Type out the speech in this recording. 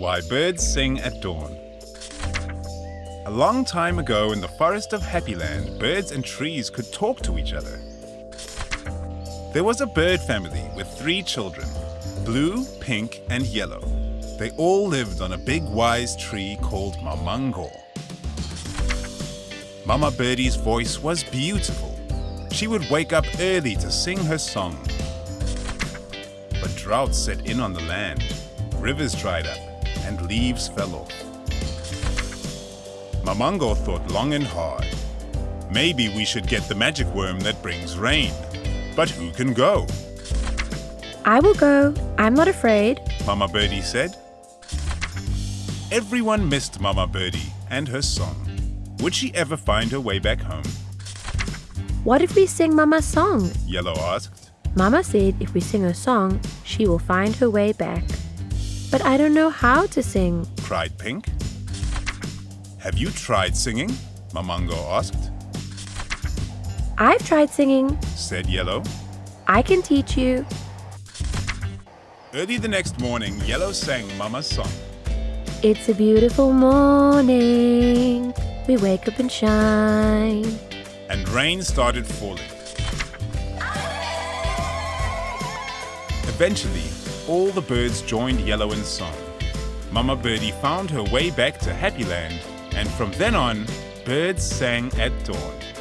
Why Birds Sing at Dawn. A long time ago in the forest of Happyland, birds and trees could talk to each other. There was a bird family with three children, blue, pink, and yellow. They all lived on a big wise tree called Mamango. Mama Birdie's voice was beautiful. She would wake up early to sing her song. But drought set in on the land. Rivers dried up and leaves fell off. Mamango thought long and hard. Maybe we should get the magic worm that brings rain. But who can go? I will go. I'm not afraid. Mama Birdie said. Everyone missed Mama Birdie and her song. Would she ever find her way back home? What if we sing Mama's song? Yellow asked. Mama said if we sing her song, she will find her way back. But I don't know how to sing, cried Pink. Have you tried singing? Mamango asked. I've tried singing, said Yellow. I can teach you. Early the next morning, Yellow sang Mama's song. It's a beautiful morning. We wake up and shine. And rain started falling. Eventually, all the birds joined Yellow in song. Mama Birdie found her way back to Happyland, and from then on, birds sang at dawn.